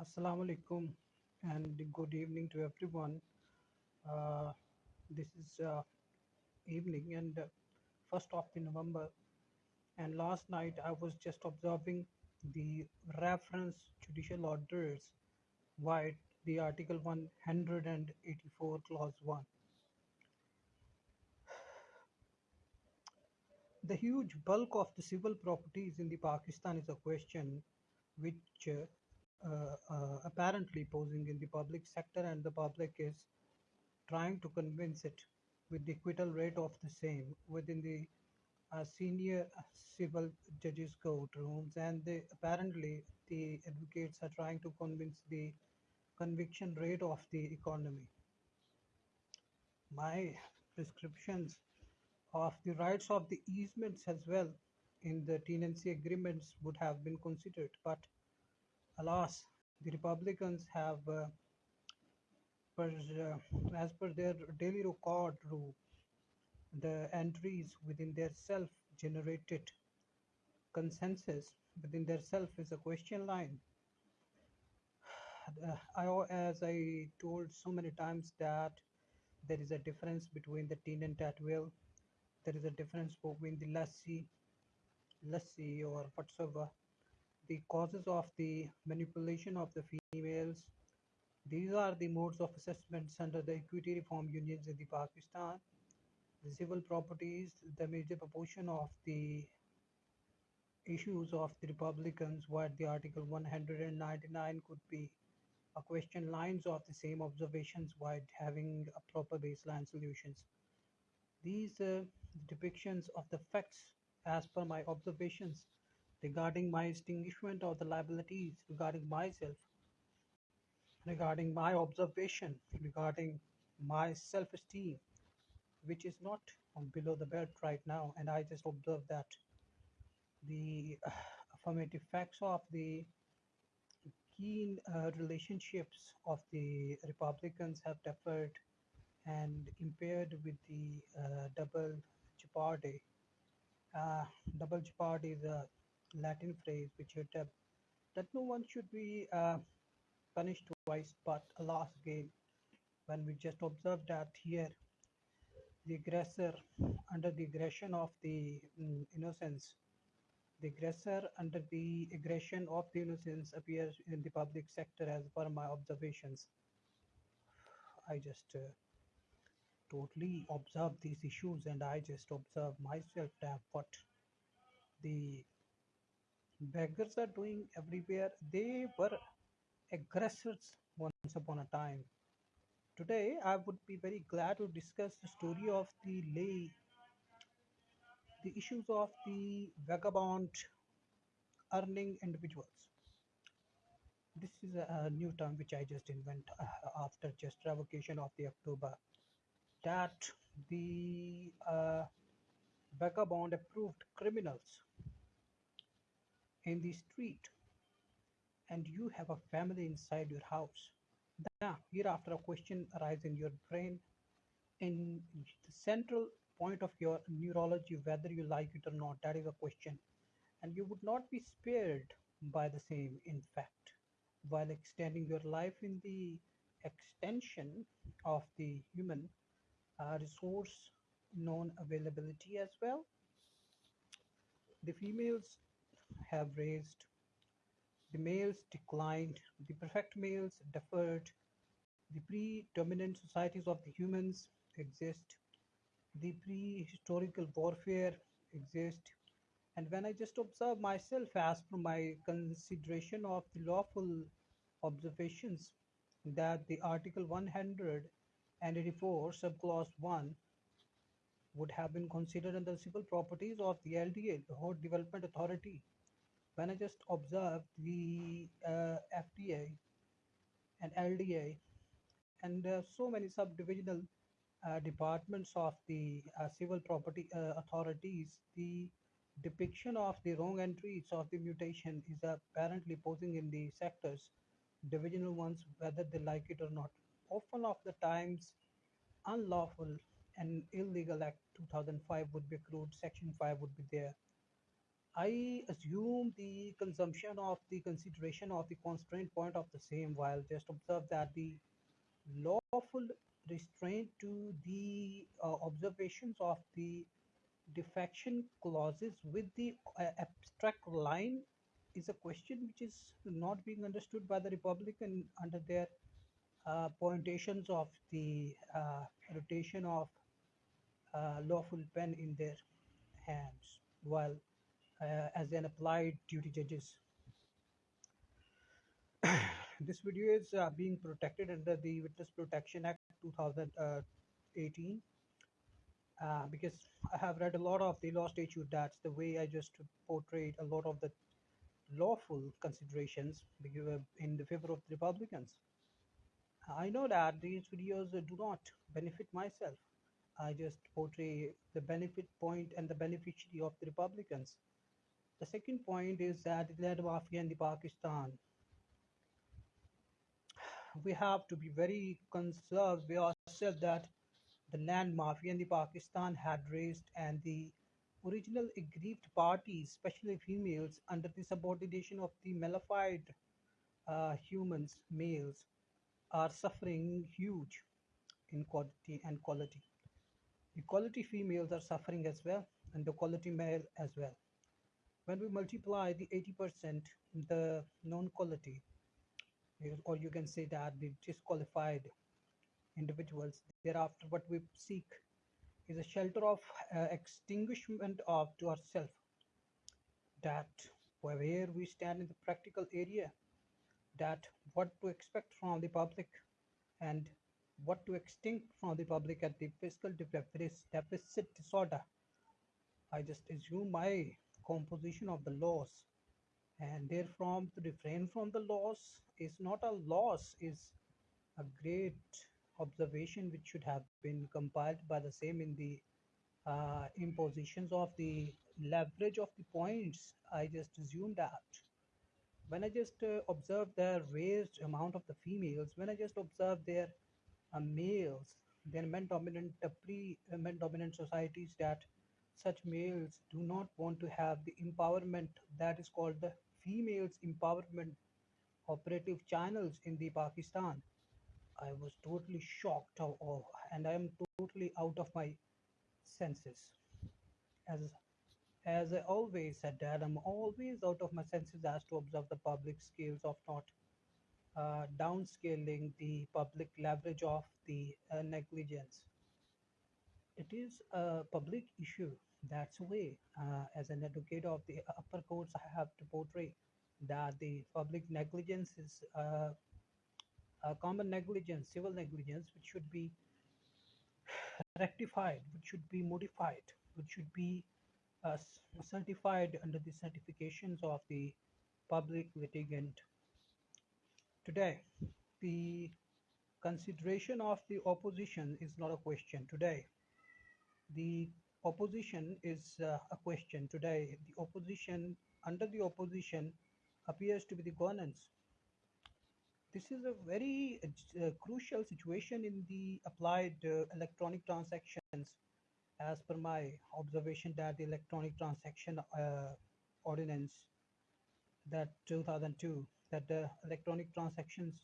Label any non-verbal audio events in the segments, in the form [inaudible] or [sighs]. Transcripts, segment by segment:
Assalamu alaikum and good evening to everyone. Uh, this is uh, evening and uh, first of the November and last night I was just observing the reference judicial orders via the article 184 clause 1. The huge bulk of the civil properties in the Pakistan is a question which uh, apparently posing in the public sector and the public is trying to convince it with the acquittal rate of the same within the uh, senior civil judges courtrooms. And they, apparently the advocates are trying to convince the conviction rate of the economy. My prescriptions of the rights of the easements as well in the tenancy agreements would have been considered but alas the republicans have uh, per, uh, as per their daily record rule the entries within their self generated consensus within their self is a question line. [sighs] I, as i told so many times that there is a difference between the tenant at will. There is a difference between the lessee lessee or whatsoever the causes of the manipulation of the females. These are the modes of assessments under the equity reform unions in the pakistan. The civil properties the major proportion of the issues of the republicans where the article 199 could be. A question lines of the same observations while having a proper baseline solutions. These uh, depictions of the facts as per my observations regarding my extinguishment of the liabilities regarding myself regarding my observation regarding my self-esteem which is not below the belt right now and i just observed that the uh, affirmative facts of the keen uh, relationships of the republicans have differed and impaired with the uh, double jeopardy. Uh, double jeopardy is a latin phrase which uh, that no one should be uh, punished twice but alas again when we just observe that here the aggressor under the aggression of the mm, innocence the aggressor under the aggression of the innocence appears in the public sector as per my observations. I just uh, totally observe these issues and i just observe myself that what the beggars are doing everywhere. They were aggressors once upon a time. Today i would be very glad to discuss the story of the lay the issues of the vagabond earning individuals. This is a, new term which i just invent uh, after just revocation of the october. That the uh, vagabond approved criminals in the street and you have a family inside your house. Now hereafter a question arises in your brain. In the central point of your neurology whether you like it or not that is a question. And you would not be spared by the same in fact. While extending your life in the extension of the human uh, resource known availability as well the females have raised. The males declined. The perfect males deferred. The predominant societies of the humans exist. The pre-historical warfare exist. And when i just observe myself as per my consideration of the lawful observations that the article 184 subclause 1 would have been considered under civil properties of the LDA, Lahore Development Authority. When I just observed the uh, FDA and LDA and uh, so many subdivisional uh, departments of the uh, civil property uh, authorities, the depiction of the wrong entries of the mutation is apparently posing in the sectors, divisional ones, whether they like it or not. Often of the times, unlawful and illegal act 2005 would be accrued, section 5 would be there. I assume the consumption of the consideration of the constraint point of the same while just observe that the lawful restraint to the uh, observations of the defection clauses with the uh, abstract line is a question which is not being understood by the Republican under their uh, pointations of the uh, rotation of uh, lawful pen in their hands. While as an applied duty judges. [clears throat] This video is uh, being protected under the witness protection act 2018 uh, because i have read a lot of the law statute that's the way i just portrayed a lot of the lawful considerations in the favor of the republicans. I know that these videos do not benefit myself. I just portray the benefit point and the beneficiary of the Republicans. The second point is that the land mafia in the Pakistan. We have to be very conserved with ourselves that the land mafia in the Pakistan had raised and the original aggrieved parties, especially females, under the subordination of the malified uh, humans, males, are suffering huge in quantity and quality. The quality females are suffering as well, and the quality male as well. When we multiply the 80%, the non-quality, or you can say that the disqualified individuals, thereafter what we seek is a shelter of uh, extinguishment of to ourselves. That where we stand in the practical area, that what to expect from the public and what to extinct from the public at the fiscal deficit disorder. I just assume my composition of the laws. And therefrom to refrain from the laws is not a loss is a great observation which should have been compiled by the same in the uh, impositions of the leverage of the points. I just assume that. When i just uh, observe the raised amount of the females when i just observe their uh, males then men dominant uh, pre uh, men dominant societies that such males do not want to have the empowerment that is called the females empowerment operative channels in the pakistan i was totally shocked of, of and i am totally out of my senses as as i always said that i'm always out of my senses as to observe the public scales of not uh, downscaling the public leverage of the uh, negligence. It is a public issue. That's way, uh, as an advocate of the upper courts, I have to portray that the public negligence is uh, a common negligence, civil negligence, which should be rectified, which should be modified, which should be uh, certified under the certifications of the public litigant Today, the consideration of the opposition is not a question today. The opposition is uh, a question today. The opposition, under the opposition, appears to be the governance. This is a very uh, crucial situation in the applied uh, electronic transactions as per my observation that the electronic transaction uh, ordinance that 2002 that the Electronic Transactions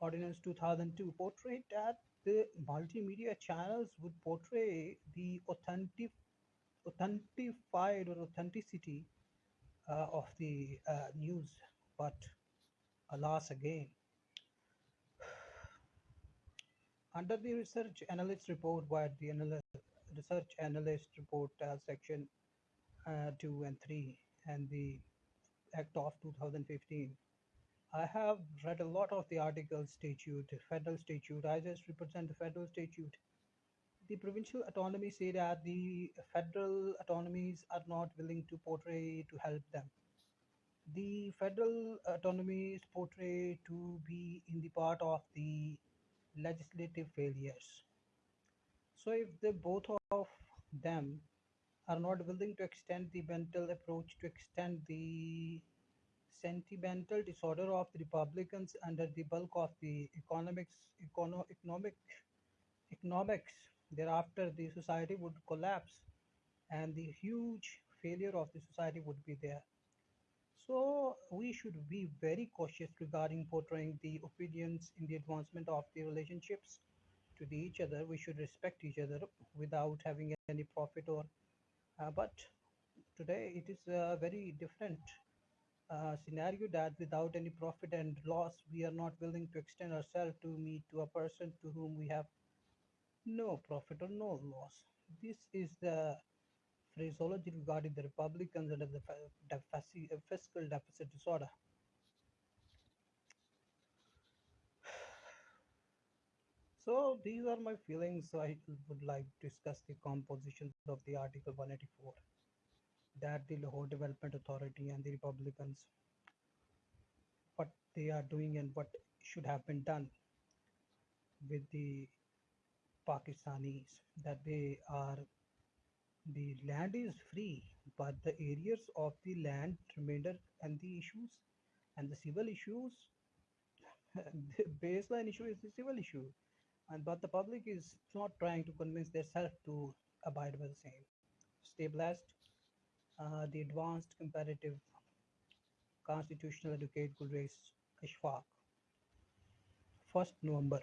Ordinance 2002 portrayed that the multimedia channels would portray the authentic, authentified or authenticity uh, of the uh, news, but alas again. [sighs] Under the research analyst report by the analyst, research analyst report uh, section uh, 2 and 3 and the Act of 2015 I have read a lot of the articles statute, federal statute. I just represent the federal statute. The provincial autonomy say that the federal autonomies are not willing to portray to help them. The federal autonomies portray to be in the part of the legislative failures. So if the both of them are not willing to extend the mental approach to extend the sentimental disorder of the Republicans under the bulk of the economics, econo, economic, economics. Thereafter, the society would collapse, and the huge failure of the society would be there. So we should be very cautious regarding portraying the opinions in the advancement of the relationships to the each other. We should respect each other without having any profit or. Uh, but today it is a very different uh, scenario that without any profit and loss, we are not willing to extend ourselves to meet to a person to whom we have no profit or no loss. This is the phraseology regarding the Republicans under the uh, fiscal deficit disorder. [sighs] So these are my feelings. So I would like to discuss the compositions of the Article 184 that the Lahore Development Authority and the Republicans, what they are doing and what should have been done with the Pakistanis, that they are the land is free, but the areas of the land remainder and the issues and the civil issues, the [laughs] baseline issue is the civil issue, and but the public is not trying to convince themselves to abide by the same. Stay blessed. Uh, the advanced comparative constitutional educate Gulresh Ashfaq, 1st November